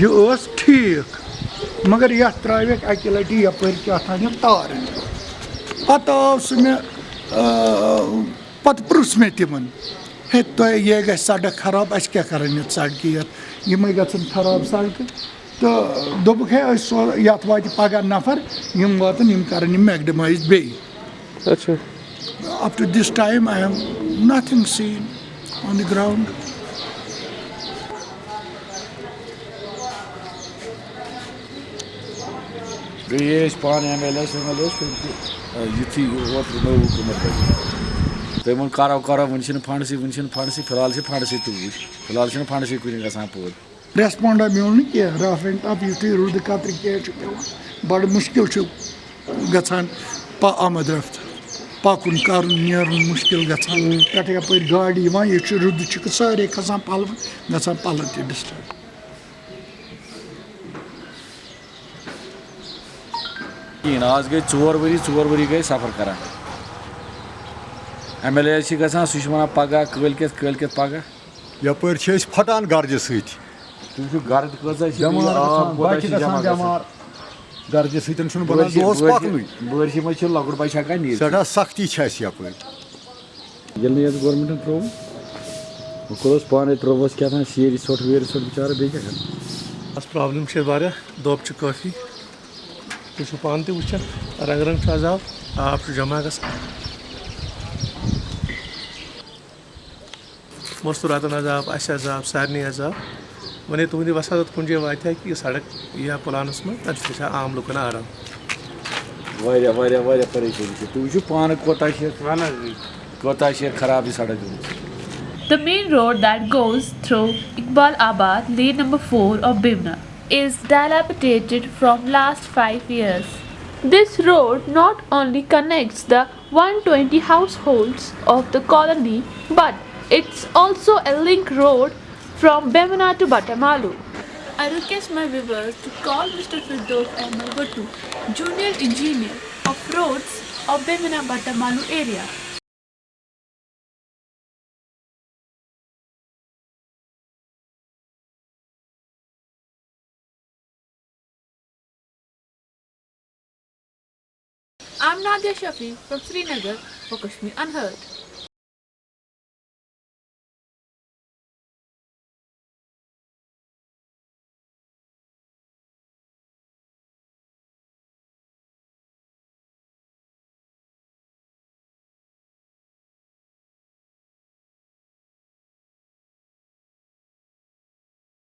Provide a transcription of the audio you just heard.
یہ ٹھیک مگر یتھ ترٛٲوِکھ اکہِ لٹہِ یپٲرۍ کیٛاہ تام تار پتہٕ آو سُہ مےٚ پتہٕ پرُژھ مےٚ تِمن ہے تۄہہِ یہِ گژھِ سڑک خراب اَسہِ کیٛاہ کَران یَتھ سڑکہِ یَتھ یِمے گژھن خراب سڑکہٕ تہٕ دوٚپُکھ ہے أسۍ سو یَتھ واتہِ پگاہ نفر یِم واتن یِم کَرن یِم میکڈمایز بیٚیہِ اچھا up to this time I have nothing seen on the ویم ایل ایس تِم یُتھُے اوترٕ نوٚو حکوٗمت بَنہِ تٔمۍ ووٚن کرو کرو وٕنہِ چھِنہٕ فنڈسٕے وٕنہِ چھِنہٕ فنڈسٕے فِلحال چھِ فنڈسٕے وٕچھ فِلحال چھِنہٕ فنڈسٕے کُنہِ گژھان پوٗرٕ ریسپونڈا میون نہٕ کینٛہہ رف اینڈ ٹف یُتھُے روٗدٕ قطرٕ کینٛہہ چھُ پٮ۪وان بَڑٕ مُشکِل چھُ گژھان آمد رفت پَکُن کَرُن نیرُن مُشکِل گژھان پٮ۪ٹھٕ یَپٲرۍ گاڑِ یِوان ییٚتہِ چھُ روٗدٕ چھُ سارے کھسان پَلوَن گژھان پَلو تہِ ڈِسٹٲرب کِہیٖنۍ آز گٔے ژور ؤری ژور ؤری گٔے سفر کران ایم ایل اے چھِ گژھان سُہ چھُ وَنان پگاہ کٲلۍکٮ۪تھ کٲلۍکٮ۪تھ پگاہ یپٲرۍ چھِ أسۍ پھٹان گرجہِ سۭتۍ۔ تُہۍ وٕچھِو گرد کۭژاہ گرجہِ سۭتۍ چھُنہٕ بنان دۄہس پکنُے۔ بٲرشہِ منٛز چھِ لۄکُٹ بچہِ ہٮ۪کان نیٖرِتھ۔ سٮ۪ٹھاہ سختی چھِ اَسہِ یپٲرۍ۔ ییٚلہِ نہٕ یَتھ گورمٮ۪نٛٹَن ترٛوو وۄنۍ کوٚرُس پانَے ترٛووُس کیٛاہ تام سیرِ ژھۄٹھ ویرِ ژھۄٹھ بِچارٕ بیٚیہِ کیٛاہ کَرٕ۔ بس پرابلم چھِ واریاہ دۄب چھِ کٲفی۔ تُہۍ چھِو پانہٕ تہِ وٕچھان رنٛگ رنٛگ چھُ آز آب آب چھُ جمع گژھان مستوٗراتَن حظ آب اَسہِ حظ آب سارنٕے حظ آب وۄنۍ تُہنٛدِ وسادت کُنہِ جایہِ واتہِ ہا کہِ یہِ سڑک یی ہا پُلانَس منٛز تَمہِ سۭتۍ گژھِ ہا عام لُکَن آرام واریاہ واریاہ واریاہ پریشٲنی چھِ تُہۍ وٕچھِو پانہٕ کوتاہ چھِ یَتھ کوتاہ چھِ یَتھ خراب یہِ سڑک گٔمٕژ The main road that goes through Iqbal Abad, lane number 4 of Bivna, is dilapidated from last 5 years. This road not only connects the 120 households of the colony, but it's also a link road from Bivna to Batamalu. I request my viewers to call Mr. Firdaus Ahmed Bhattu, Junior Engineer of Roads of Bivna Batamalu area. I'm Nadia Shafi from Srinagar for Kashmir Unheard.